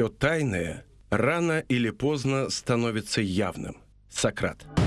Все тайное рано или поздно становится явным. Сократ.